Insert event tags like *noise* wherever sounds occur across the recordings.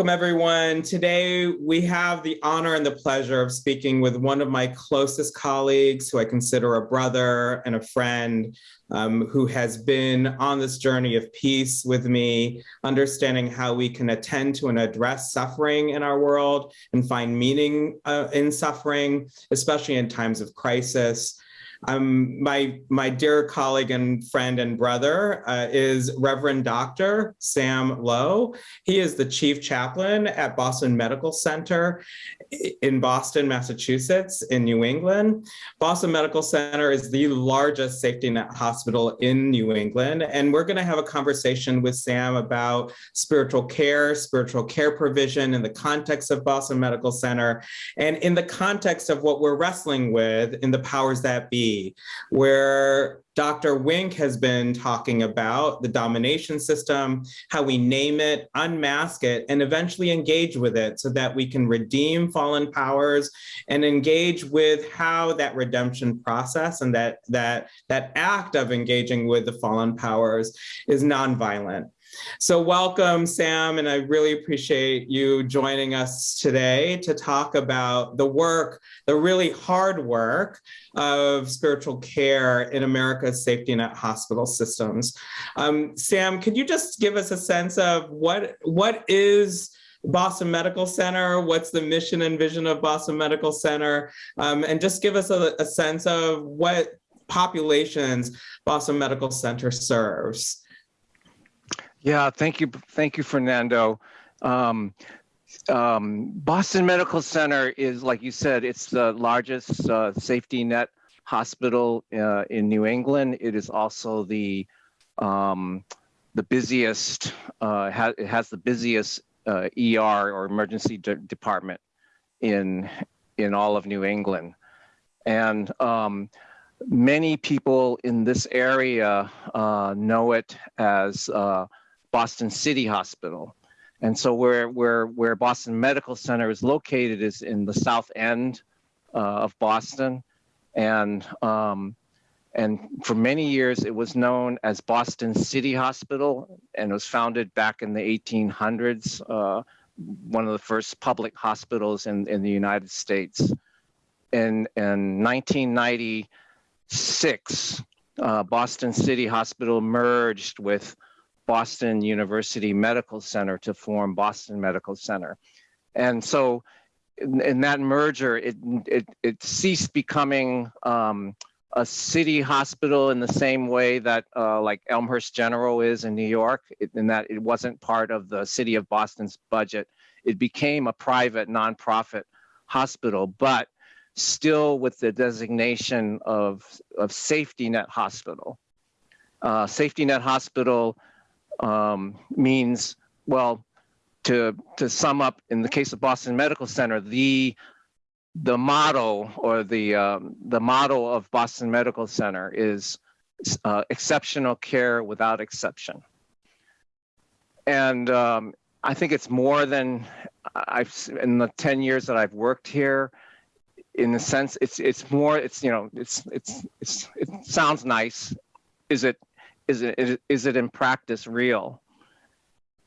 Welcome, everyone. Today, we have the honor and the pleasure of speaking with one of my closest colleagues, who I consider a brother and a friend, um, who has been on this journey of peace with me, understanding how we can attend to and address suffering in our world and find meaning uh, in suffering, especially in times of crisis. Um, my, my dear colleague and friend and brother uh, is Reverend Dr. Sam Low. He is the chief chaplain at Boston Medical Center in Boston, Massachusetts, in New England. Boston Medical Center is the largest safety net hospital in New England. And we're gonna have a conversation with Sam about spiritual care, spiritual care provision in the context of Boston Medical Center, and in the context of what we're wrestling with in the powers that be where Dr. Wink has been talking about the domination system, how we name it, unmask it, and eventually engage with it so that we can redeem fallen powers and engage with how that redemption process and that, that, that act of engaging with the fallen powers is nonviolent. So welcome, Sam, and I really appreciate you joining us today to talk about the work, the really hard work of spiritual care in America's safety net hospital systems. Um, Sam, could you just give us a sense of what, what is Boston Medical Center, what's the mission and vision of Boston Medical Center, um, and just give us a, a sense of what populations Boston Medical Center serves. Yeah, thank you. Thank you, Fernando. Um, um, Boston Medical Center is, like you said, it's the largest uh, safety net hospital uh, in New England. It is also the um, the busiest, uh, ha it has the busiest ER or emergency de department in in all of New England. And um, many people in this area uh, know it as uh, Boston City Hospital. And so where, where, where Boston Medical Center is located is in the south end uh, of Boston. And, um, and for many years, it was known as Boston City Hospital and was founded back in the 1800s, uh, one of the first public hospitals in, in the United States. In, in 1996, uh, Boston City Hospital merged with Boston University Medical Center to form Boston Medical Center. And so in, in that merger, it, it, it ceased becoming um, a city hospital in the same way that uh, like Elmhurst General is in New York, in that it wasn't part of the city of Boston's budget. It became a private nonprofit hospital, but still with the designation of, of safety net hospital. Uh, safety net hospital um, means, well, to, to sum up, in the case of Boston Medical Center, the, the motto or the, um, the motto of Boston Medical Center is uh, exceptional care without exception. And um, I think it's more than I've, in the 10 years that I've worked here, in the sense it's it's more it's you know it's it's it's it sounds nice is it is it, is it in practice real?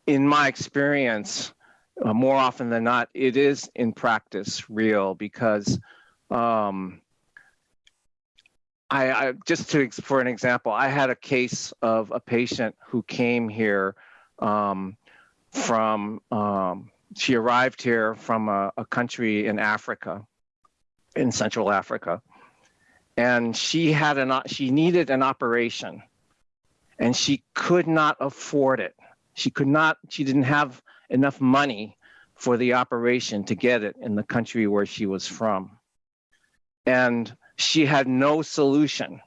In my experience, uh, more often than not, it is in practice real because um, I, I, just to for an example, I had a case of a patient who came here um, from um, she arrived here from a, a, country in Africa, in Central Africa, and she had an she needed an operation, and she could not afford it. She could not, she didn't have enough money for the operation to get it in the country where she was from. And she had no solution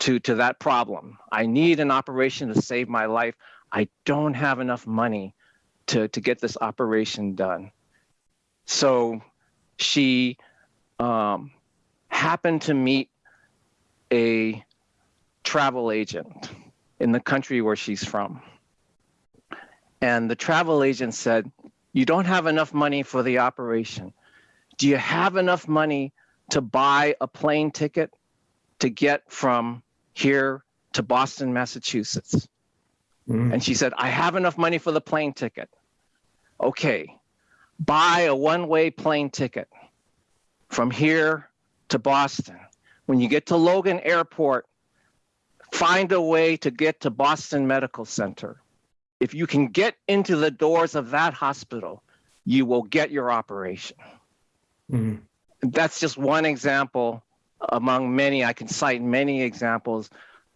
to, to that problem. I need an operation to save my life. I don't have enough money to, to get this operation done. So she um, happened to meet a travel agent in the country where she's from. And the travel agent said, you don't have enough money for the operation. Do you have enough money to buy a plane ticket to get from here to Boston, Massachusetts? Mm. And she said, I have enough money for the plane ticket. Okay, buy a one-way plane ticket from here to Boston. When you get to Logan Airport, find a way to get to Boston Medical Center. If you can get into the doors of that hospital, you will get your operation. Mhm. That's just one example among many. I can cite many examples.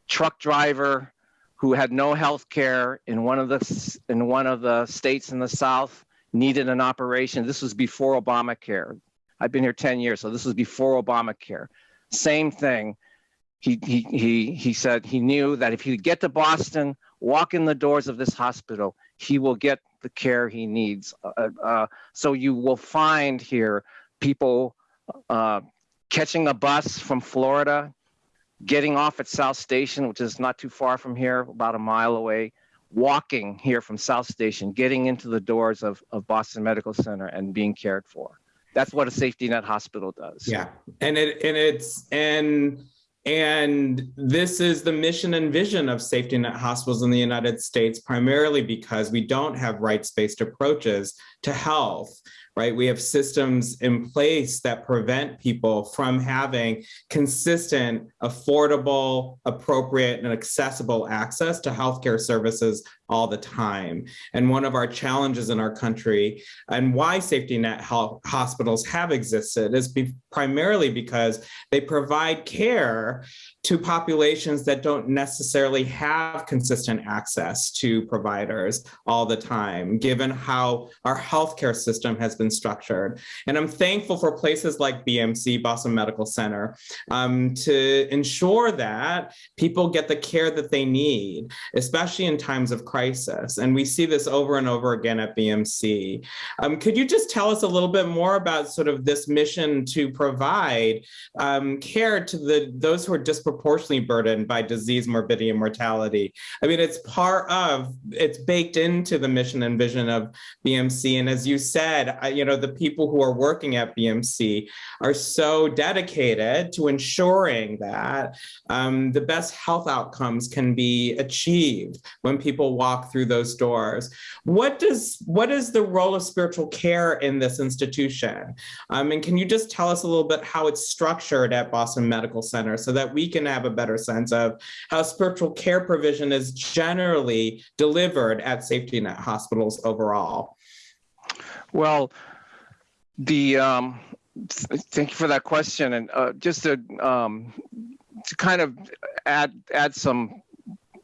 Truck driver who had no health care in one of the in one of the states in the South needed an operation. This was before Obamacare. I've been here 10 years, so this was before Obamacare. Same thing. He he he he said he knew that if he could get to Boston, walk in the doors of this hospital, he will get the care he needs. Uh, uh, so you will find here people uh, catching a bus from Florida, getting off at South Station, which is not too far from here, about a mile away, walking here from South Station, getting into the doors of, of Boston Medical Center and being cared for. That's what a safety net hospital does. Yeah, and it and it's and and this is the mission and vision of safety net hospitals in the United States, primarily because we don't have rights-based approaches to health. Right, we have systems in place that prevent people from having consistent, affordable, appropriate, and accessible access to healthcare services all the time. And one of our challenges in our country and why safety net health hospitals have existed is be primarily because they provide care to populations that don't necessarily have consistent access to providers all the time, given how our healthcare system has been structured. And I'm thankful for places like BMC, Boston Medical Center, um, to ensure that people get the care that they need, especially in times of crisis. And we see this over and over again at BMC. Um, could you just tell us a little bit more about sort of this mission to provide um, care to the those who are disproportionately burdened by disease, morbidity, and mortality? I mean, it's part of, it's baked into the mission and vision of BMC. And as you said, I, you know, the people who are working at BMC are so dedicated to ensuring that um, the best health outcomes can be achieved when people walk through those doors. What does what is the role of spiritual care in this institution? Um, and can you just tell us a little bit how it's structured at Boston Medical Center so that we can have a better sense of how spiritual care provision is generally delivered at safety net hospitals overall? Well, the um, th- thank you for that question, and uh, just to um, to kind of add add some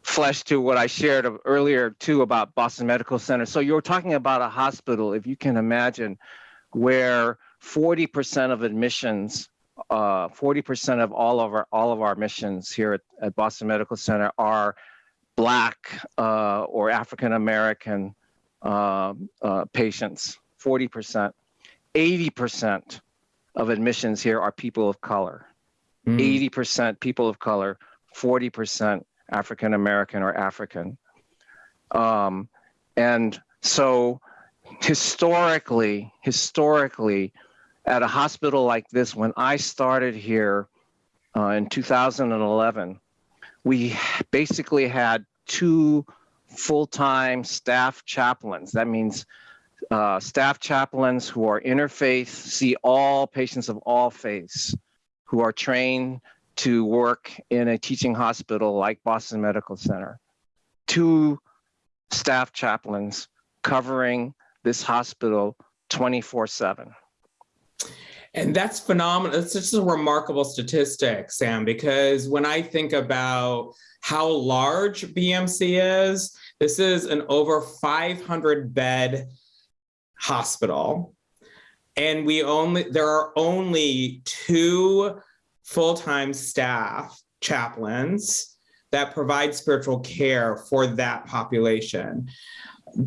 flesh to what I shared earlier too about Boston Medical Center. So you're talking about a hospital, if you can imagine, where 40% of admissions, uh, 40% of all of our all of our admissions here at, at Boston Medical Center are Black uh, or African American uh, uh, patients. 40%. 80% of admissions here are people of color. Mm. 80% people of color, 40% African American or African. Um, and so historically, historically, at a hospital like this, when I started here uh, in 2011, we basically had two full-time staff chaplains. That means uh, staff chaplains who are interfaith, see all patients of all faiths, who are trained to work in a teaching hospital like Boston Medical Center. Two staff chaplains covering this hospital 24 7. And that's phenomenal. It's just a remarkable statistic, Sam, because when I think about how large BMC is, this is an over 500 bed hospital. And we only, there are only two full-time staff chaplains that provide spiritual care for that population.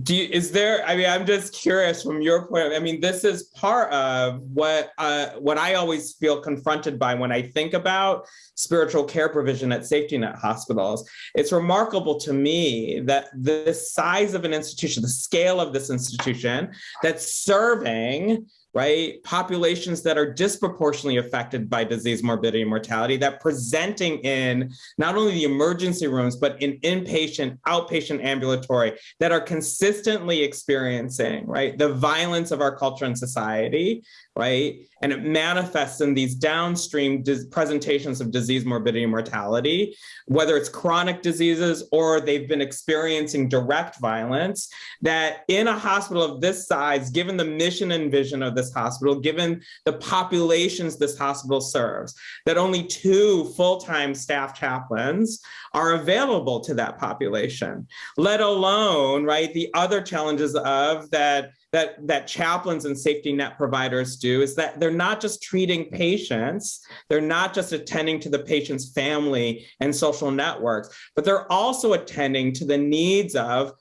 Do you, is there? I mean, I'm just curious from your point. Of, I mean, this is part of what uh, what I always feel confronted by when I think about spiritual care provision at safety net hospitals. It's remarkable to me that the size of an institution, the scale of this institution, that's serving right? Populations that are disproportionately affected by disease, morbidity, and mortality that presenting in not only the emergency rooms, but in inpatient, outpatient ambulatory that are consistently experiencing, right? The violence of our culture and society, right? And it manifests in these downstream presentations of disease, morbidity, and mortality, whether it's chronic diseases or they've been experiencing direct violence, that in a hospital of this size, given the mission and vision of this hospital, given the populations this hospital serves, that only two full-time staff chaplains are available to that population, let alone, right, the other challenges of that that, that chaplains and safety net providers do is that they're not just treating patients, they're not just attending to the patient's family and social networks, but they're also attending to the needs of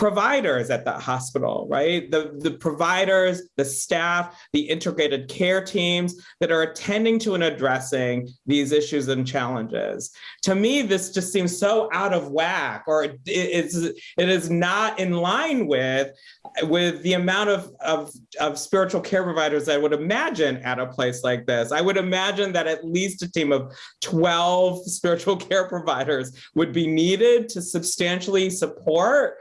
providers at that hospital, right? The, the providers, the staff, the integrated care teams that are attending to and addressing these issues and challenges. To me, this just seems so out of whack or it is, it is not in line with, with the amount of, of, of spiritual care providers I would imagine at a place like this. I would imagine that at least a team of 12 spiritual *laughs* care providers would be needed to substantially support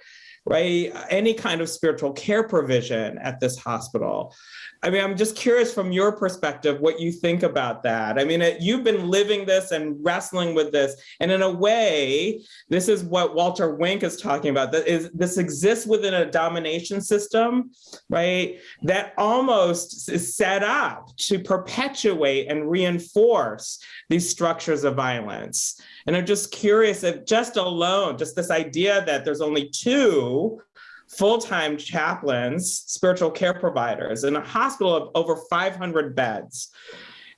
right? Any kind of spiritual care provision at this hospital. I mean, I'm just curious from your perspective, what you think about that. I mean, it, you've been living this and wrestling with this. And in a way, this is what Walter Wink is talking about. That is, this exists within a domination system, right? That almost is set up to perpetuate and reinforce these structures of violence. And I'm just curious if just alone, just this idea that there's only two full-time chaplains, spiritual care providers in a hospital of over 500 beds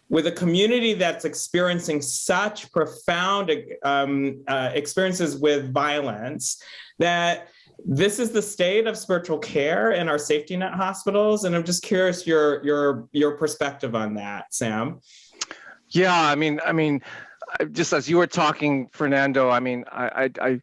with a community that's experiencing such profound um, uh, experiences with violence that this is the state of spiritual care in our safety net hospitals. And I'm just curious your, your, your perspective on that, Sam. Yeah, I mean, I mean, just as you were talking, Fernando, I mean, I, I,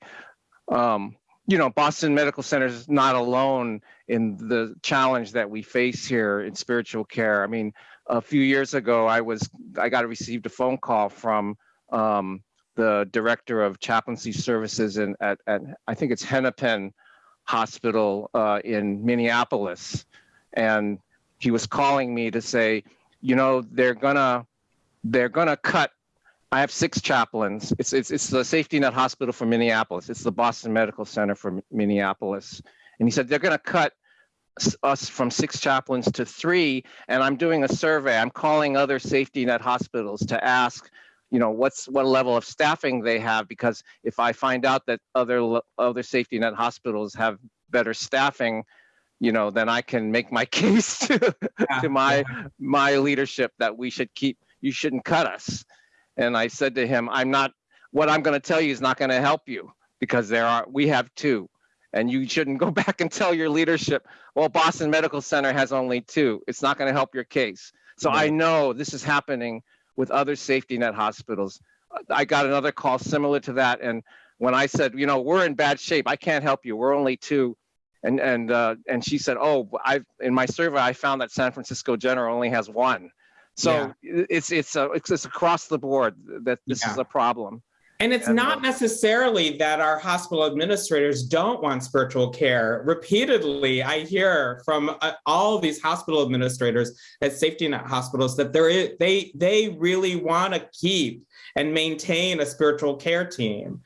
I um, you know, Boston Medical Center is not alone in the challenge that we face here in spiritual care. I mean, a few years ago, I was I got received a phone call from um, the director of chaplaincy services in at, at I think it's Hennepin Hospital uh, in Minneapolis, and he was calling me to say, you know, they're gonna they're gonna cut I have six chaplains. It's, it's, it's the safety net hospital for Minneapolis. It's the Boston Medical Center for Minneapolis. And he said, they're going to cut us from six chaplains to three. And I'm doing a survey. I'm calling other safety net hospitals to ask, you know, what's what level of staffing they have. Because if I find out that other other safety net hospitals have better staffing, you know, then I can make my *laughs* case to, yeah. to my my leadership that we should keep, you shouldn't cut us. And I said to him, I'm not, what I'm going to tell you is not going to help you because there are, we have two. And you shouldn't go *laughs* back and tell your leadership, well, Boston Medical Center has only two. It's not going to help your case. So I know this is happening with other safety net hospitals. I got another call similar to that. And when I said, you know, we're in bad shape, I can't help you. We're only two. And and uh, and she said, oh, I've, in my survey I found that San Francisco General only has one. So yeah. it's it's a, it's it's across the board that this yeah. is a problem. And it's and not necessarily that our hospital administrators don't want spiritual care. Repeatedly, I hear from uh, all these hospital administrators at safety net hospitals that there is, they they really want to keep and maintain a spiritual care team.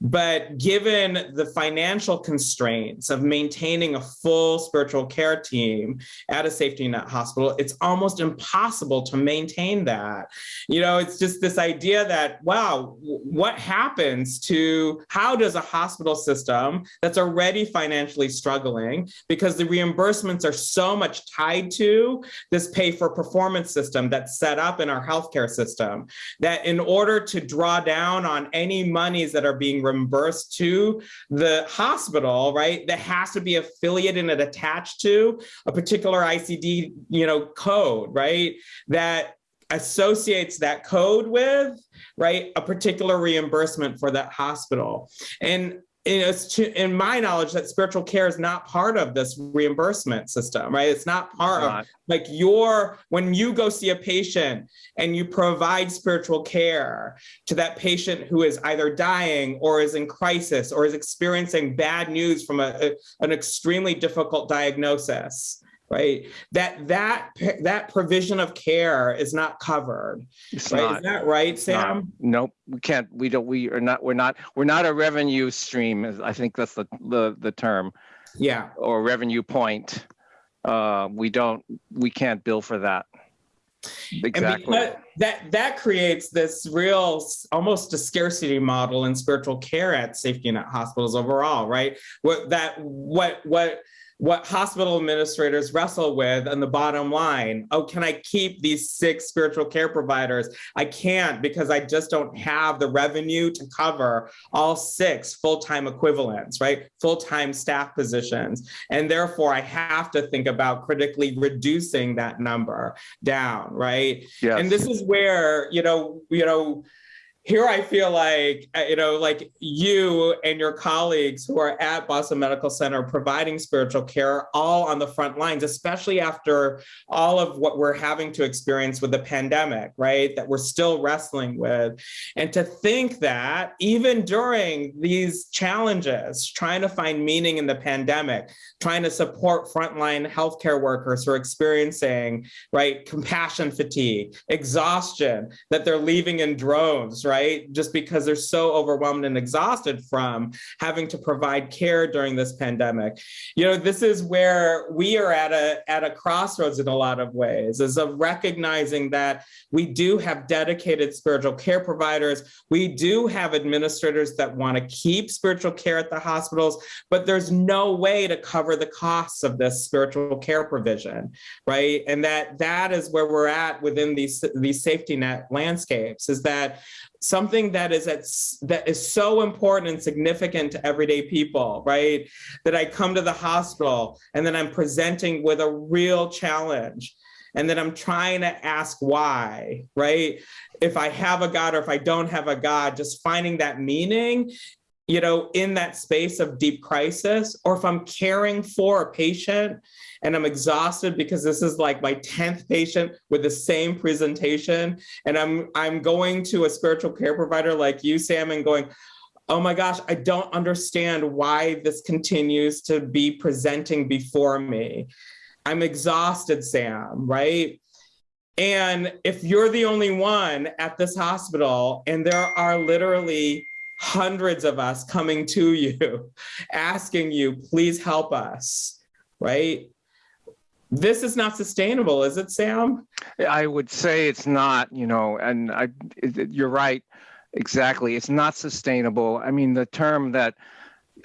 But given the financial constraints of maintaining a full spiritual care team at a safety net hospital, it's almost impossible to maintain that. You know, it's just this idea that, wow, what happens to, how does a hospital system that's already financially struggling because the reimbursements are so much tied to this pay for performance system that's set up in our healthcare system, that in order to draw down on any monies that are being reimbursed to the hospital, right, that has to be affiliated and attached to a particular ICD, you know, code, right, that associates that code with, right, a particular reimbursement for that hospital. And you know, it's to, in my knowledge that spiritual care is not part of this reimbursement system, right? It's not part of Not- like your when you go see a patient and you provide spiritual care to that patient who is either dying or is in crisis or is experiencing bad news from a, a- an extremely difficult diagnosis right that that that provision of care is not covered It's right not. is that right sam Nope, we can't, we don't, we are not, we're not, we're not a revenue stream, I think that's the, the, the term, yeah or revenue point. Uh, we don't, we can't bill for that. Exactly. that that creates this real almost a scarcity model in spiritual care at safety net hospitals overall, right? What that what what what hospital administrators wrestle with on the bottom line. Oh, can I keep these six spiritual care providers? I can't because I just don't have the revenue to cover all six full-time equivalents, right? Full-time staff positions. And therefore I have to think about critically reducing that number down, right? And this is where, you know, you know, here I feel like, uh, you know, like you and your colleagues who are at Boston Medical Center providing spiritual care are all on the front lines, especially after all of what we're having to experience with the pandemic, right? That we're still wrestling with. And to think that even during these challenges, trying to find meaning in the pandemic, trying to support frontline healthcare workers who are experiencing right? Compassion fatigue, exhaustion that they're leaving in droves, right? Just because they're so overwhelmed and exhausted from having to provide care during this pandemic. You know, this is where we are at a at a crossroads in a lot of ways, is of recognizing that we do have dedicated spiritual care providers. We do have administrators that want to keep spiritual care at the hospitals, but there's no way to cover the costs of this spiritual care provision right and that that is where we're at within these these safety net landscapes is that something that is at, that is so important and significant to everyday people right? That i come to the hospital and then i'm presenting with a real challenge and then i'm trying to ask why right? If i have a god or if i don't have a god just finding that meaning you know in that space of deep crisis or if i'm caring for a patient and I'm exhausted because this is like my 10th patient with the same presentation. And I'm I'm going to a spiritual care provider like you, Sam, and going, oh my gosh, I don't understand why this continues to be presenting before me. I'm exhausted, Sam, right? And if you're the only one at this hospital, and there are literally hundreds of us coming to you, *laughs* asking you, please help us, right? This is not sustainable, is it, Sam? I would say it's not, you know, and I, you're right, exactly. It's not sustainable. I mean, the term that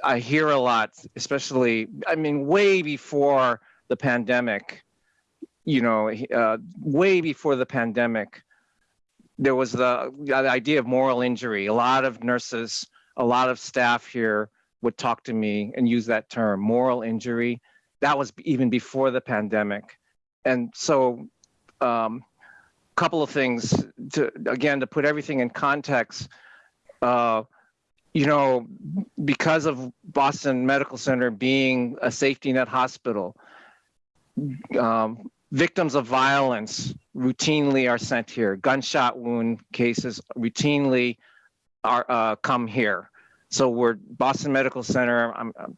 I hear a lot, especially, I mean, way before the pandemic, you know, uh, way before the pandemic, there was the, the idea of moral injury. A lot of nurses, a lot of staff here would talk to me and use that term, moral injury. That was even before the pandemic. And so, um, couple of things to again to put everything in context. Uh, you know, because of Boston Medical Center being a safety net hospital, um, victims of violence routinely are sent here. Gunshot wound cases routinely are uh, come here. So we're Boston Medical Center. I'm I'm-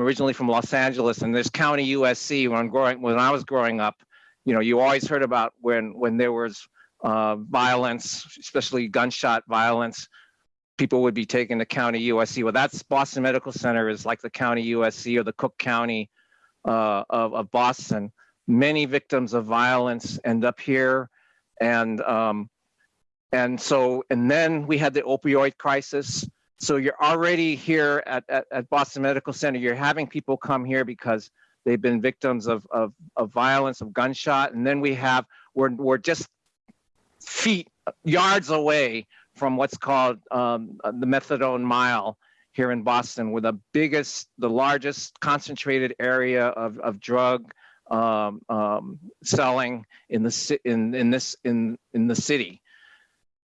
originally from Los Angeles, and there's County USC. When I'm growing, when I was growing up, you know, you always heard about when when there was uh, violence, especially gunshot violence. People would be taken to County USC. Well, that's Boston Medical Center is like the County USC or the Cook County uh, of, of Boston. Many victims of violence end up here, and um, and so and then we had the opioid crisis. So you're already here at, at, at Boston Medical Center. You're having people come here because they've been victims of, of, of violence, of gunshot. And then we have, we're, we're just feet, yards away from what's called um, the methadone mile here in Boston, with the biggest, the largest concentrated area of, of drug um, um, selling in the in in this in in the city.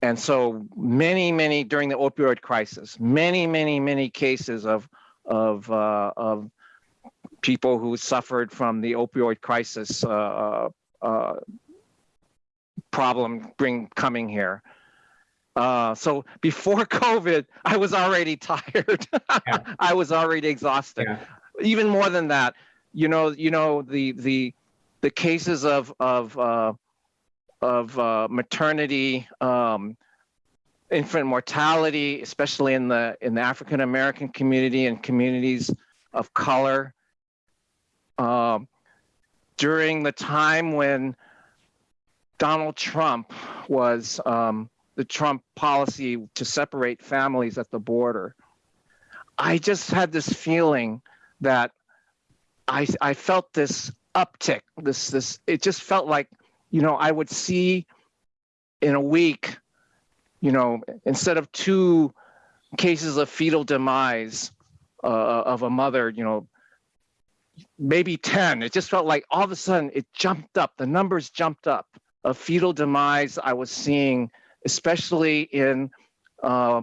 and so many, many during the opioid crisis, many, many, many cases of of uh, of people who suffered from the opioid crisis uh, uh, problem bring coming here. Uh, so before *laughs* COVID, I was already tired. *laughs* Yeah. I was already exhausted. Yeah. Even more than that, you know, you know the the the cases of of uh, of uh, maternity, um, infant mortality, especially in the in the African American community and communities of color. Um, during the time when Donald Trump was um, the Trump policy to separate families at the border, I just had this feeling that I I felt this uptick. This this it just felt like you know I would see in a week, you know, instead of two cases of fetal demise uh, of a mother, you know, maybe 10. It just felt like all of a sudden it jumped up, the numbers jumped up of fetal demise I was seeing, especially in uh,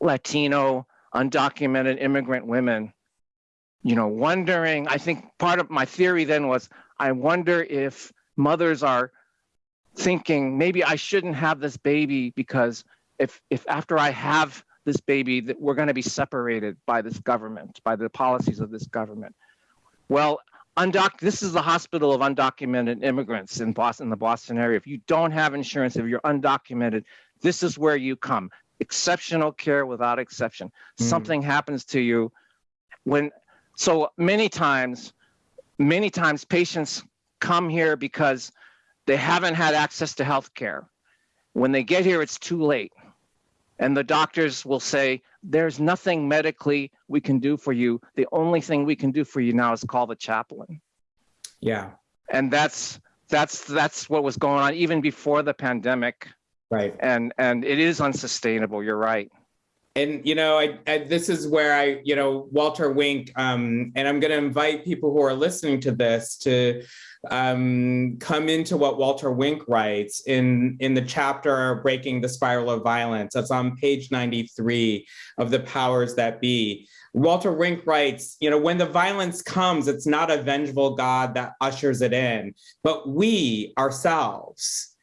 Latino, undocumented immigrant women. You know, wondering, I think part of my theory then was I wonder if mothers are thinking maybe I shouldn't have this baby because if if after I have this baby that we're going to be separated by this government, by the policies of this government. Well, undoc this is the hospital of undocumented immigrants in Boston, the Boston area. If you don't have insurance, if you're undocumented, this is where you come. Exceptional care without exception. Mm. Something happens to you when so many times, many times patients come here because they haven't had access to health care. When they get here, it's too late. And the doctors will say, there's nothing medically we can do for you. The only thing we can do for you now is call the chaplain. Yeah. And that's that's that's what was going on even before the pandemic. Right. And and it is unsustainable. You're right. And you know, I, I, this is where I, you know, Walter Wink, um, and I'm going to invite people who are listening to this to um, come into what Walter Wink writes in in the chapter "Breaking the Spiral of Violence." That's on page 93 of the Powers That Be. Walter Wink writes, you know, when the violence comes, it's not a vengeful God that ushers it in, but we ourselves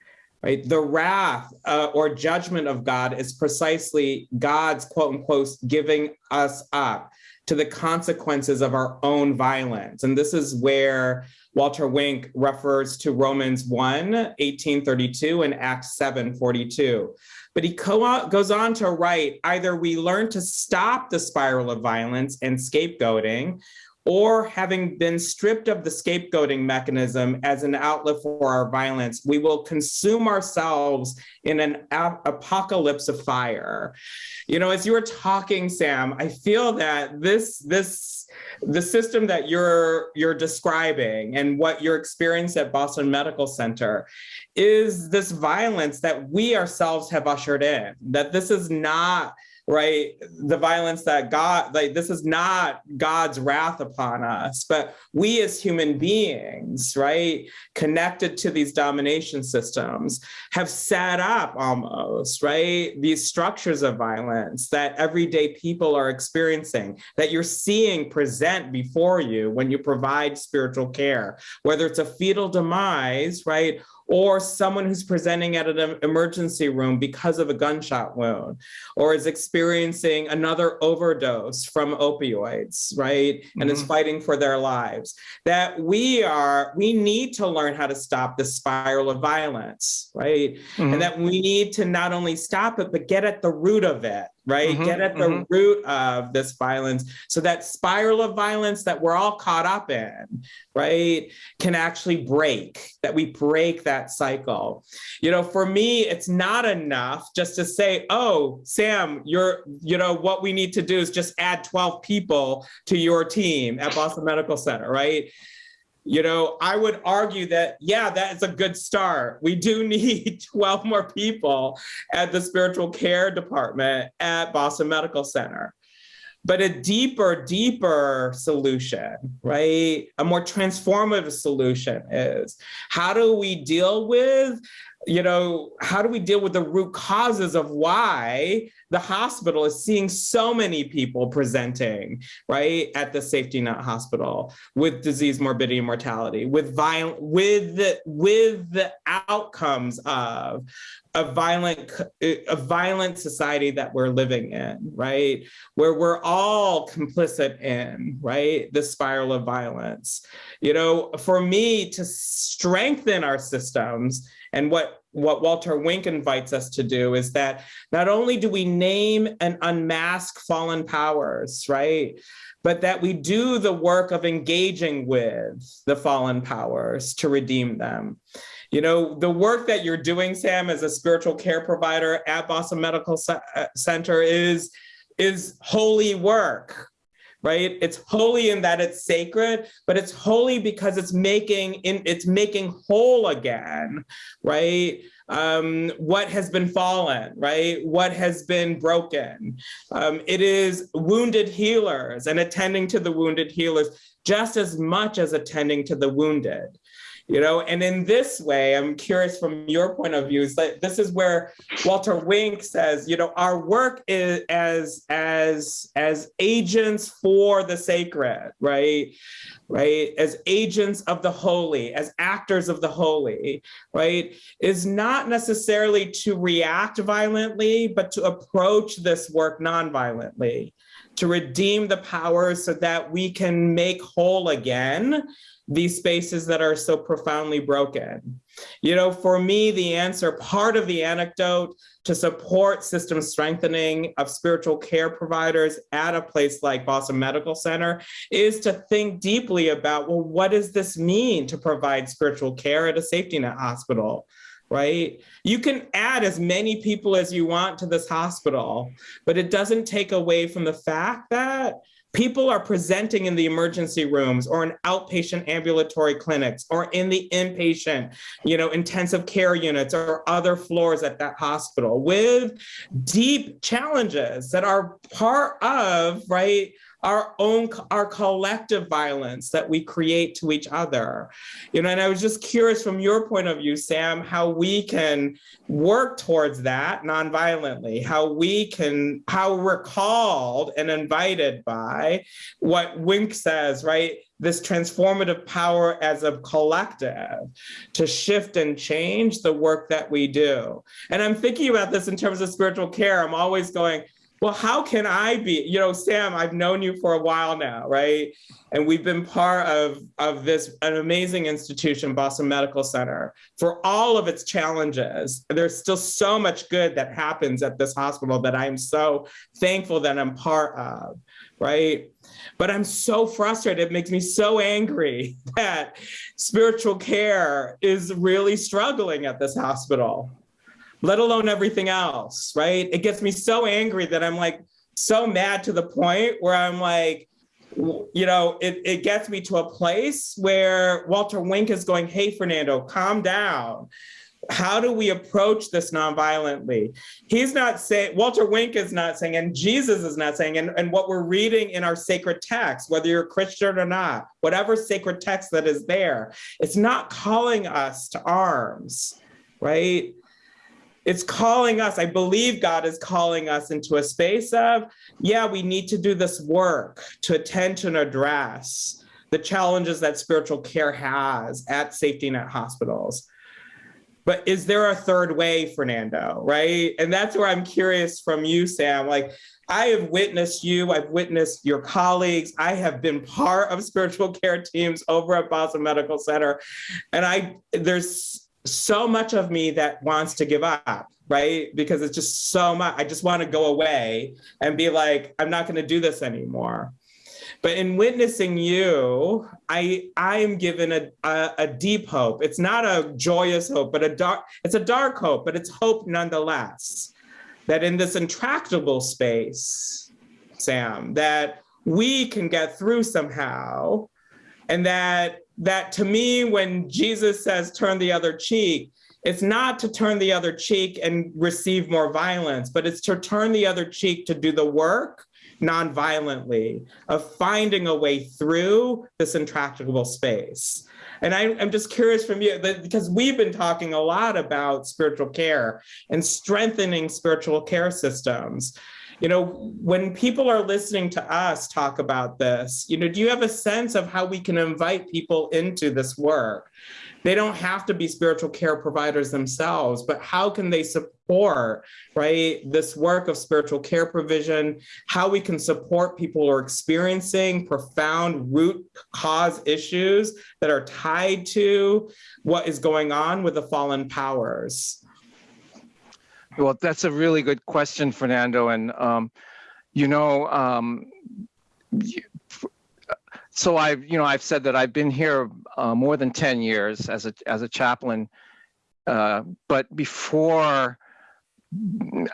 right? The wrath uh, or judgment of God is precisely God's quote unquote giving us up to the consequences of our own violence. And this is where Walter Wink refers to Romans 1, 1832 and Acts 7, 42. But he goes on to write, either we learn to stop the spiral of violence and scapegoating, or having been stripped of the scapegoating mechanism as an outlet for our violence, we will consume ourselves in an ap apocalypse of fire. You know, as you were talking, Sam, I feel that this, this, the system that you're, you're describing and what your experience at Boston Medical Center is this violence that we ourselves have ushered in, that this is not right? The violence that god like this is not god's wrath upon us but we as human beings right connected to these domination systems have set up almost right these structures of violence that everyday people are experiencing that you're seeing present before you when you provide spiritual care whether it's a fetal demise right or someone who's presenting at an emergency room because of a gunshot wound, or is experiencing another overdose from opioids, right? And mm -hmm. is mm-hmm. fighting for their lives. That we are, we need to learn how to stop the spiral of violence, right? Mm -hmm. And mm-hmm. that we need to not only stop it, but get at the root of it, right? Mm -hmm, Get at the mm -hmm. root of this violence so that spiral of violence that we're all caught up in, right, can actually break, that we break that cycle. You know, for me, it's not enough just to say, oh, Sam, you're, you know, what we need to do is just add 12 people to your team at Boston Medical Center, right? You know, I would argue that, yeah, that is a good start. We do *laughs* need 12 more people at the spiritual care department at Boston Medical Center. But a deeper, deeper solution, right? A more transformative solution is how do we deal with you know, how do we deal with the root causes of why the hospital is seeing so many people presenting, right, at the safety net hospital with disease, morbidity, and mortality, with violent, with the, with the outcomes of a violent, a violent society that we're living in, right, where we're all complicit in, right, the spiral of violence. You know, for me to strengthen our systems and what, what Walter Wink invites us to do is that not only do we name and unmask fallen powers, right? But that we do the work of engaging with the fallen powers to redeem them. You know, the work that you're doing, Sam, as a spiritual care provider at Boston Medical uh, Center is, is holy work, right? It's holy in that it's sacred, but it's holy because it's making in it's making whole again, right? Um, what has been fallen, right? What has been broken. Um, it is wounded healers and attending to the wounded healers just as much as attending to the wounded you know? And in this way i'm curious from your point of view is that this is where walter wink says you know our work is as as as agents for the sacred right? Right? As agents of the holy as actors of the holy right? Is not necessarily to react violently but to approach this work non-violently to redeem the power so that we can make whole again these spaces that are so profoundly broken. You know, for me, the answer, part of the anecdote to support system strengthening of spiritual care providers at a place like Boston Medical Center is to think deeply about, well, what does this mean to provide spiritual care at a safety net hospital? Right? You can add as many people as you want to this hospital, but it doesn't take away from the fact that people are presenting in the emergency rooms or in outpatient ambulatory clinics or in the inpatient, you know, intensive care units or other floors at that hospital with deep challenges that are part of, right, our own, our collective violence that we create to each other. You know, and I was just curious from your point of view, Sam, how we can work towards that nonviolently, how we can, how we're called and invited by what Wink says, right? this transformative power as a collective to shift and change the work that we do. And I'm thinking about this in terms of spiritual care. I'm always going, well, how can I be, you know, Sam, I've known you for a while now, right? And we've been part of, of this, an amazing institution, Boston Medical Center, for all of its challenges. There's still so much good that happens at this hospital that I'm so thankful that I'm part of, right? But I'm so frustrated, it makes me so angry *laughs* that spiritual care is really struggling at this hospital let alone everything else, right? It gets me so angry that I'm like so mad to the point where I'm like, you know, it, it gets me to a place where Walter Wink is going, hey, Fernando, calm down. How do we approach this nonviolently? He's not saying, Walter Wink is not saying, and Jesus is not saying, and, and what we're reading in our sacred text, whether you're Christian or not, whatever sacred text that is there, it's not calling us to arms, right? It's calling us, I believe God is calling us into a space of, yeah, we need to do this work to and address the challenges that spiritual care has at safety net hospitals. But is there a third way, Fernando, right? And that's where I'm curious from you, Sam. Like, I have witnessed you, I've witnessed your colleagues, I have been part of spiritual care teams over at Boston Medical Center. And I there's so much of me that wants to give up, right? Because it's just so much. I just want to go away and be like, I'm not going to do this anymore. But in witnessing you, I I am given a, a, a deep hope. It's not a joyous hope, but a dark. It's a dark hope, but it's hope nonetheless. That in this intractable space, Sam, that we can get through somehow, and that that to me, when Jesus says turn the other cheek, it's not to turn the other cheek and receive more violence, but it's to turn the other cheek to do the work non-violently of finding a way through this intractable space. And I, am just curious from you, because we've been talking a lot about spiritual care and strengthening spiritual care systems. You know, when people are listening to us talk about this, you know, do you have a sense of how we can invite people into this work? They don't have to be spiritual care providers themselves, but how can they support, right, this work of spiritual care provision, how we can support people who are experiencing profound root cause issues that are tied to what is going on with the fallen powers? Well, that's a really good question, Fernando. And, um, you know, um, so I've, you know, I've said that I've been here uh, more than 10 years as a, as a chaplain. Uh, but before,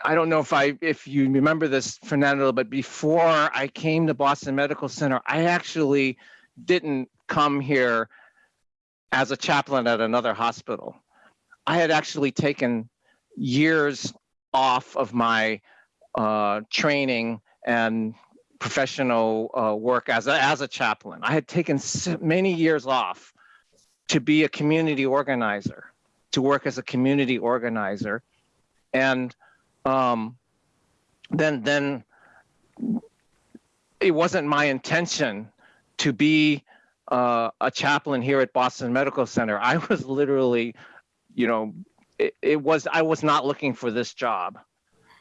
I don't know if I, if you remember this, Fernando, but before I came to Boston Medical Center, I actually didn't come here as a chaplain at another hospital. I had actually taken years off of my uh, training and professional uh, work as a, as a chaplain. I had taken many years off to be a community organizer, to work as a community organizer. And um, then, then it wasn't my intention to be uh, a chaplain here at Boston Medical Center. I was literally, you know, it, it was I was not looking for this job,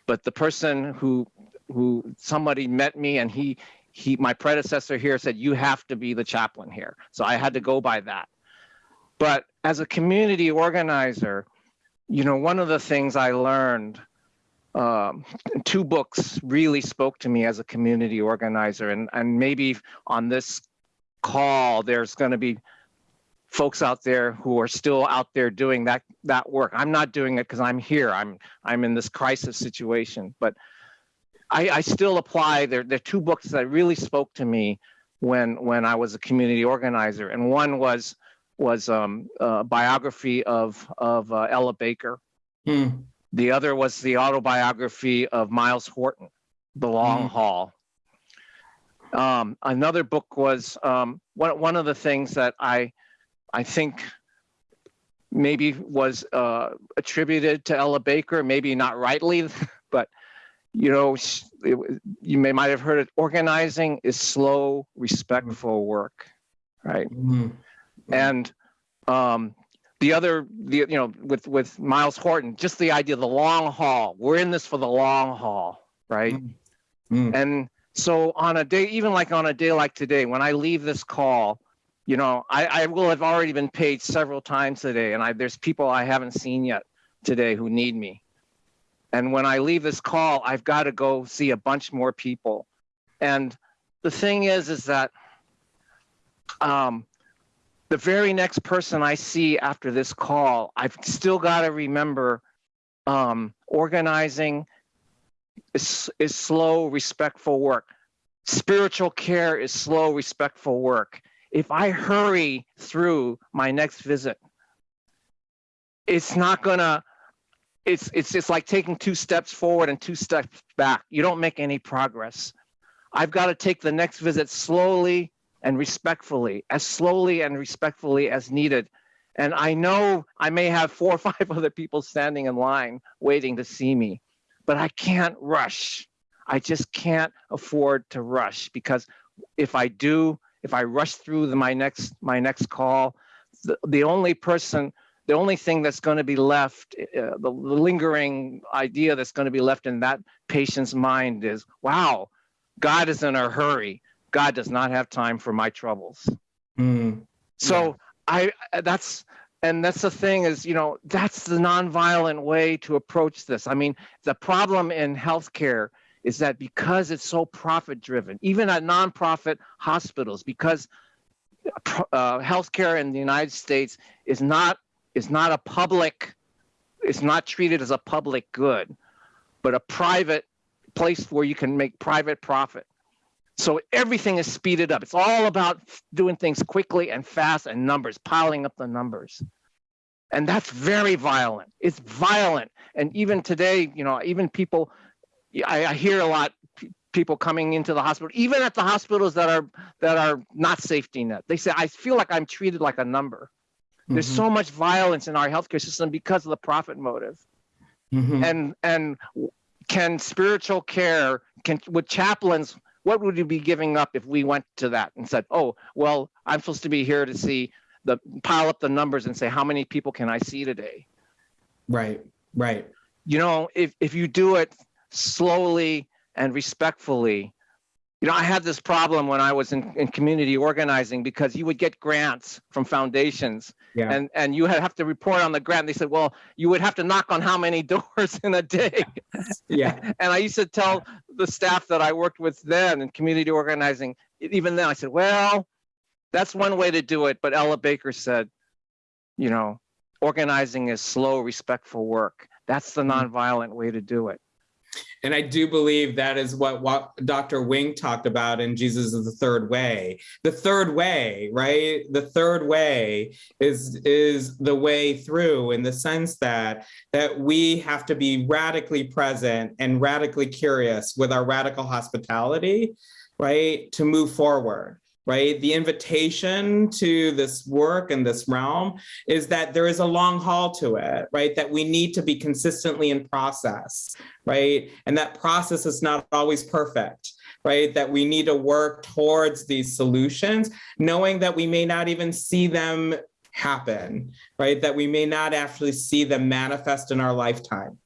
but the person who who somebody met me and he he my predecessor here said you have to be the chaplain here, so I had to go by that. But as a community organizer, you know, one of the things I learned um, two books really spoke to me as a community organizer and and maybe on this call there's going to be folks out there who are still out there doing that that work. I'm not doing it because I'm here. I'm I'm in this crisis situation, but I, I still apply. There there are two books that really spoke to me when when I was a community organizer, and one was was um, a biography of of uh, Ella Baker. Hmm. The other was the autobiography of Myles Horton, The Long hmm. Haul. Um, another book was um, one one of the things that I I think maybe was uh, attributed to Ella Baker, maybe not rightly, *laughs* but you know, it, you may might have heard it. Organizing is slow, respectful work, right? Mm-hmm. And um, the other, the you know, with with Myles Horton, just the idea, of the long haul. We're in this for the long haul, right? Mm-hmm. And so on a day, even like on a day like today, when I leave this call, you know, I, I will have already been paid several times today, and I, there's people I haven't seen yet today who need me. And when I leave this call, I've got to go see a bunch more people. And the thing is, is that um, the very next person I see after this call, I've still got to remember um, organizing is, is slow, respectful work. Spiritual care is slow, respectful work if I hurry through my next visit, it's not gonna, it's, it's just like taking two steps forward and two steps back. You don't make any progress. I've got to take the next visit slowly and respectfully, as slowly and respectfully as needed. And I know I may have four or *laughs* five other people standing in line waiting to see me, but I can't rush. I just can't afford to rush because if I do, if I rush through the, my next my next call, the, the only person, the only thing that's going to be left, uh, the lingering idea that's going to be left in that patient's mind is, wow, God is in a hurry. God does not have time for my troubles. Mm, so yeah. I that's and that's the thing is you know that's the nonviolent way to approach this. I mean the problem in healthcare is that because it's so profit driven, even at nonprofit hospitals, because uh, healthcare in the United States is not is not a public, it's not treated as a public good, but a private place where you can make private profit. So everything is speeded up. It's all about doing things quickly and fast and numbers, piling up the numbers. And that's very violent. It's violent. And even today, you know, even people I, I hear a lot people coming into the hospital, even at the hospitals that are that are not safety net. They say, I feel like I'm treated like a number. There's Mhm. so much violence in our healthcare system because of the profit motive. Mhm. And and can spiritual care can with chaplains what would you be giving up if we went to that and said, "Oh, well, I'm supposed to be here to see the pile up the numbers and say how many people can I see today?" Right. Right. You know, if if you do it slowly and respectfully, you know, I had this problem when I was in, in community organizing because you would get grants from foundations Yeah. and and you had have to report on the grant. They said, well, you would have to knock on how many *laughs* doors in a day. *laughs* yeah. And I used to tell the staff that I worked with then in community organizing, even then I said, well, that's one way to do it. But Ella Baker said, you know, organizing is slow, respectful work. That's the Mhm. nonviolent way to do it. And I do believe that is what, what Dr. Wink talked about in Jesus is the third way. The third way, right? The third way is is the way through in the sense that that we have to be radically present and radically curious with our radical hospitality, right? To move forward. Right. The invitation to this work and this realm is that there is a long haul to it, right? That we need to be consistently in process, right? And that process is not always perfect, right? That we need to work towards these solutions, knowing that we may not even see them happen, right? That we may not actually see them manifest in our lifetime.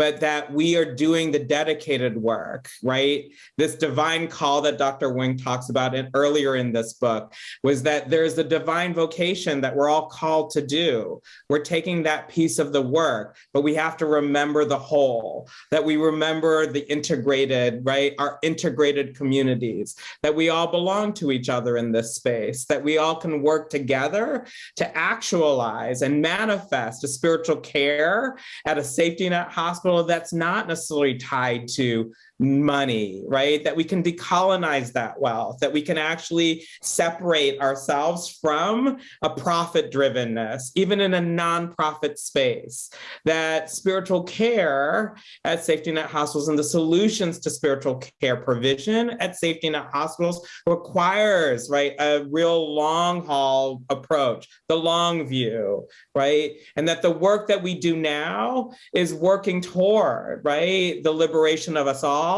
But that we are doing the dedicated work, right? This divine call that Dr. Wink talks about in, earlier in this book was that there's a divine vocation that we're all called to do. We're taking that piece of the work, but we have to remember the whole, that we remember the integrated, right? Our integrated communities, that we all belong to each other in this space, that we all can work together to actualize and manifest a spiritual care at a safety net hospital that's not necessarily tied to money, right? That we can decolonize that wealth, that we can actually separate ourselves from a profit drivenness, even in a nonprofit space. That spiritual care at safety net hospitals and the solutions to spiritual care provision at safety net hospitals requires, right, a real long haul approach, the long view, right? And that the work that we do now is working toward, right, the liberation of us all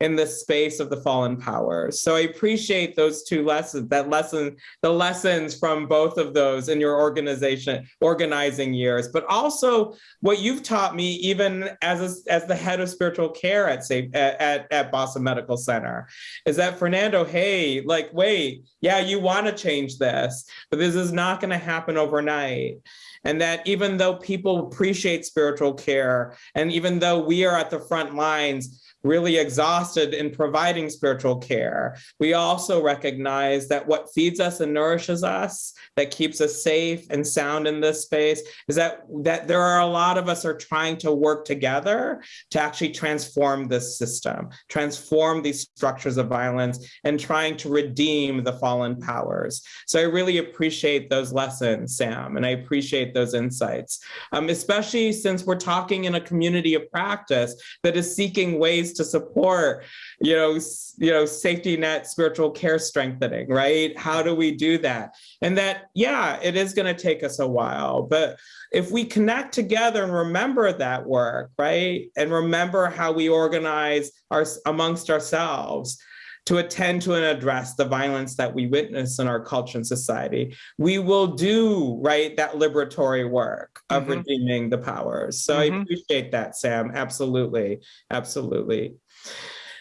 in the space of the fallen powers. So I appreciate those two lessons, that lesson, the lessons from both of those in your organization, organizing years, but also what you've taught me even as, a, as the head of spiritual care at, say, at, at, at Boston Medical Center, is that Fernando, hey, like, wait, yeah, you wanna change this, but this is not gonna happen overnight and that even though people appreciate spiritual care and even though we are at the front lines really exhausted in providing spiritual care. We also recognize that what feeds us and nourishes us that keeps us safe and sound in this space is that that there are a lot of us are trying to work together to actually transform this system transform these structures of violence and trying to redeem the fallen powers. So i really appreciate those lessons sam and i appreciate those insights, um, especially since we're talking in a community of practice that is seeking ways to support, you know, you know, safety net spiritual care strengthening, right? How do we do that? And that, yeah, it is going to take us a while, but if we connect together and remember that work, right, and remember how we organize our amongst ourselves, to attend to and address the violence that we witness in our culture and society, we will do right that liberatory work of Mhm. redeeming the powers. So I Mhm. appreciate that, Sam. Absolutely, absolutely.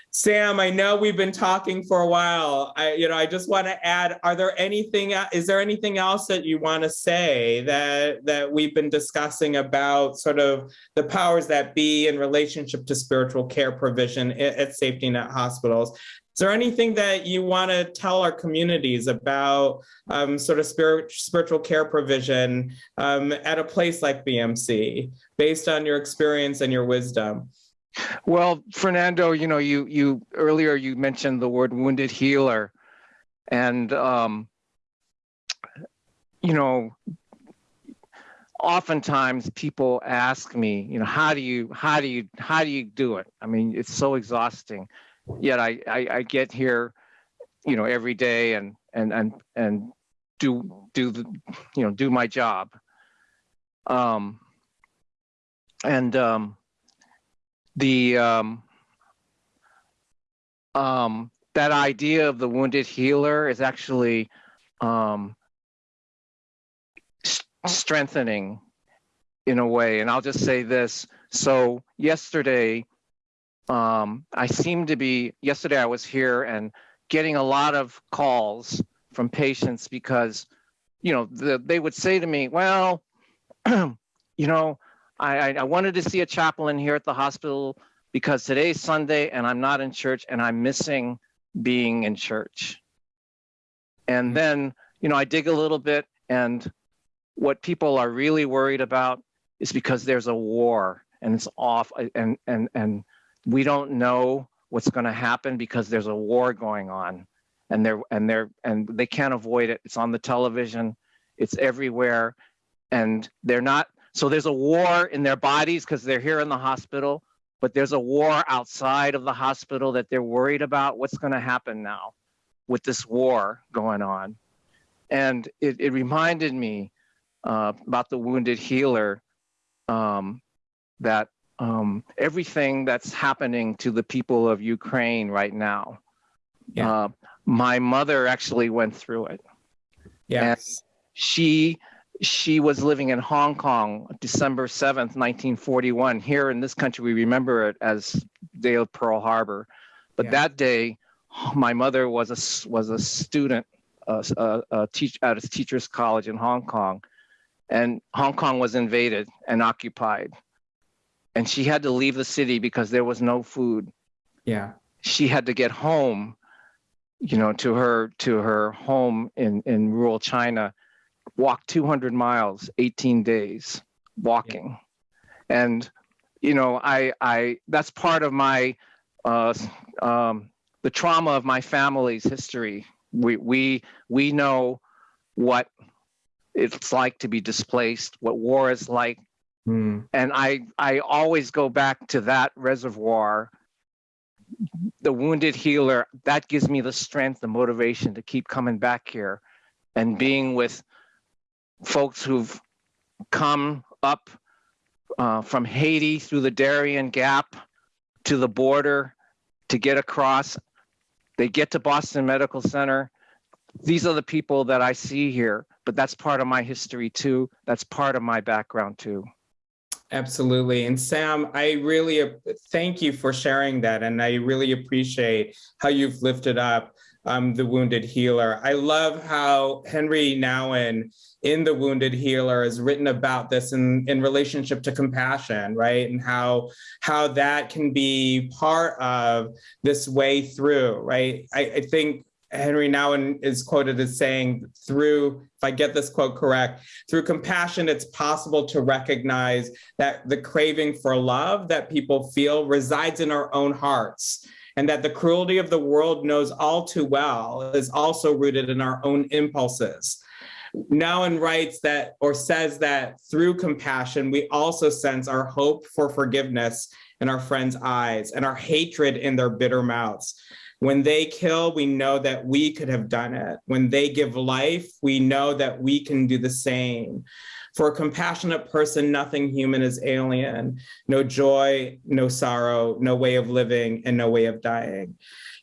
Sam, I know we've been talking for a while. I, you know, I just want to add: Are there anything? Is there anything else that you want to say that that we've been discussing about sort of the powers that be in relationship to spiritual care provision at, at safety net hospitals? Is there anything that you want to tell our communities about um, sort of spirit, spiritual care provision um, at a place like BMC, based on your experience and your wisdom? Well, Fernando, you know, you you earlier you mentioned the word wounded healer, and um, you know, oftentimes people ask me, you know, how do you how do you how do you do it? I mean, it's so exhausting. Yet I I, I get here, you know, every day and and and and do do the you know do my job Um, and um, the um, um, that idea of the wounded healer is actually um, strengthening in a way. And I'll just say this. So yesterday, um, I seem to be, yesterday I was here and getting a lot of calls from patients because, you know, the, they would say to me, well, *clears throat* you know, I, I wanted to see a chaplain here at the hospital because today's Sunday and I'm not in church and I'm missing being in church. And then, you know, I dig a little bit and what people are really worried about is because there's a war and it's off and and and we don't know what's going to happen because there's a war going on. And they're and they're and they can't avoid it. It's on the television. It's everywhere. And they're not so there's a war in their bodies because they're here in the hospital but there's a war outside of the hospital that they're worried about what's going to happen now with this war going on. And it, it reminded me uh, about the wounded healer um, that um, everything that's happening to the people of Ukraine right now. Yeah. Uh, my mother actually went through it. Yes. And she she was living in Hong Kong, December 7th, 1941. Here in this country, we remember it as Day of Pearl Harbor. But yeah. that day, my mother was a was a student, uh, a, a teach at a teachers college in Hong Kong, and Hong Kong was invaded and occupied. And she had to leave the city because there was no food. Yeah. She had to get home, you know, to her to her home in in rural China, walk 200 miles, 18 days walking. Yeah. And you know, I I that's part of my uh um the trauma of my family's history. We we we know what it's like to be displaced, what war is like. Mm. And I, I always go back to that reservoir, the wounded healer, that gives me the strength, the motivation to keep coming back here and being with folks who've come up uh, from Haiti through the Darien Gap to the border to get across. They get to Boston Medical Center. These are the people that I see here but that's part of my history too. That's part of my background too. Absolutely. And Sam, I really thank you for sharing that. And I really appreciate how you've lifted up um, the Wounded Healer. I love how Henri Nouwen in The Wounded Healer has written about this in, in relationship to compassion, right? And how, how that can be part of this way through, right? I, I think Henri Nouwen is quoted as saying, through, if I get this quote correct, through compassion, it's possible to recognize that the craving for love that people feel resides in our own hearts and that the cruelty of the world knows all too well is also rooted in our own impulses. Nouwen writes that or says that through compassion, we also sense our hope for forgiveness in our friends' eyes and our hatred in their bitter mouths. When they kill, we know that we could have done it. When they give life, we know that we can do the same. For a compassionate person, nothing human is alien. No joy, no sorrow, no way of living, and no way of dying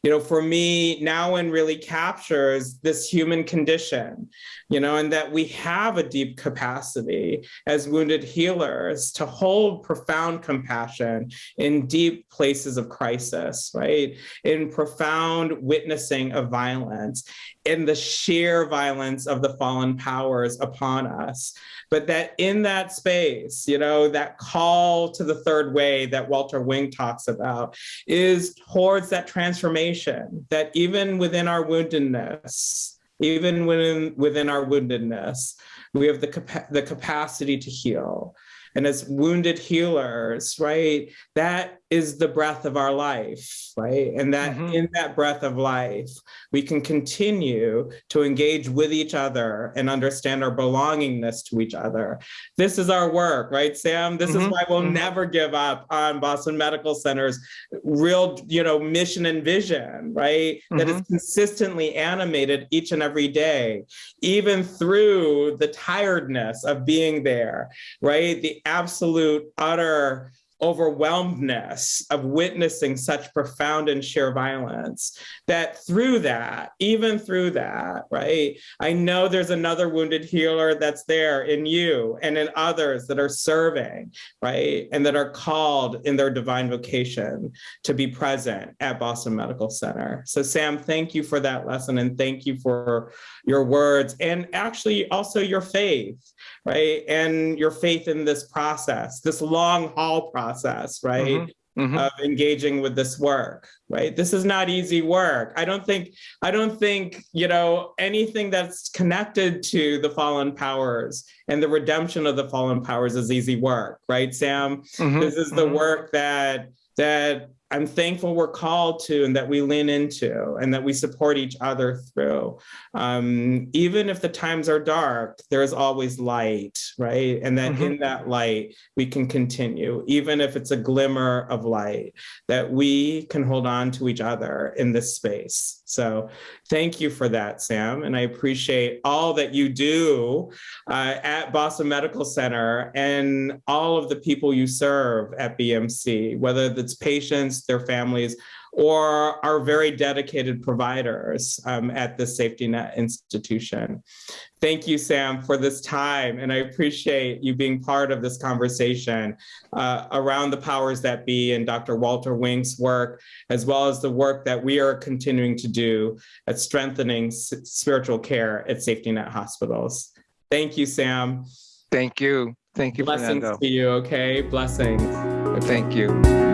you know, for me, Nouwen really captures this human condition, you know, and that we have a deep capacity as wounded healers to hold profound compassion in deep places of crisis, right? In profound witnessing of violence, in the sheer violence of the fallen powers upon us. But that in that space, you know, that call to the third way that Walter Wink talks about is towards that transformation, that even within our woundedness, even within, within our woundedness, we have the, capa the capacity to heal and as wounded healers, right? That is the breath of our life, right? And that Mhm. in that breath of life, we can continue to engage with each other and understand our belongingness to each other. This is our work, right, Sam? This is Mhm. why we'll Mhm. never give up on Boston Medical Center's real, you know, mission and vision, right? That is consistently animated each and every day, even through the tiredness of being there, right? The absolute, utter overwhelmedness of witnessing such profound and sheer violence that through that even through that right i know there's another wounded healer that's there in you and in others that are serving right and that are called in their divine vocation to be present at boston medical center. So sam thank you for that lesson and thank you for your words and actually also your faith right and your faith in this process this long haul process right Mhm. of engaging with this work right this is not easy work i don't think i don't think you know anything that's connected to the fallen powers and the redemption of the fallen powers is easy work right sam Mhm. this is the Mhm. work that that i'm thankful we're called to and that we lean into and that we support each other through. Um, even if the times are dark there's always light right? And that Mhm. in that light we can continue even if it's a glimmer of light that we can hold on to each other in this space so thank you for that sam and i appreciate all that you do uh, at Boston Medical Center and all of the people you serve at BMC, whether it's patients, their families, or our very dedicated providers um, at the Safety Net Institution. Thank you, Sam, for this time, and I appreciate you being part of this conversation uh, around the powers that be and Dr. Walter Wink's work, as well as the work that we are continuing to do at strengthening spiritual care at Safety Net hospitals. Thank you, Sam. Thank you. Thank you, Blessings Fernando. to you, okay? Blessings. Thank you.